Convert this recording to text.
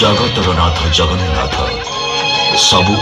ଜଗତର ନାଥ ଜଗନ୍ନାଥ ସବୁ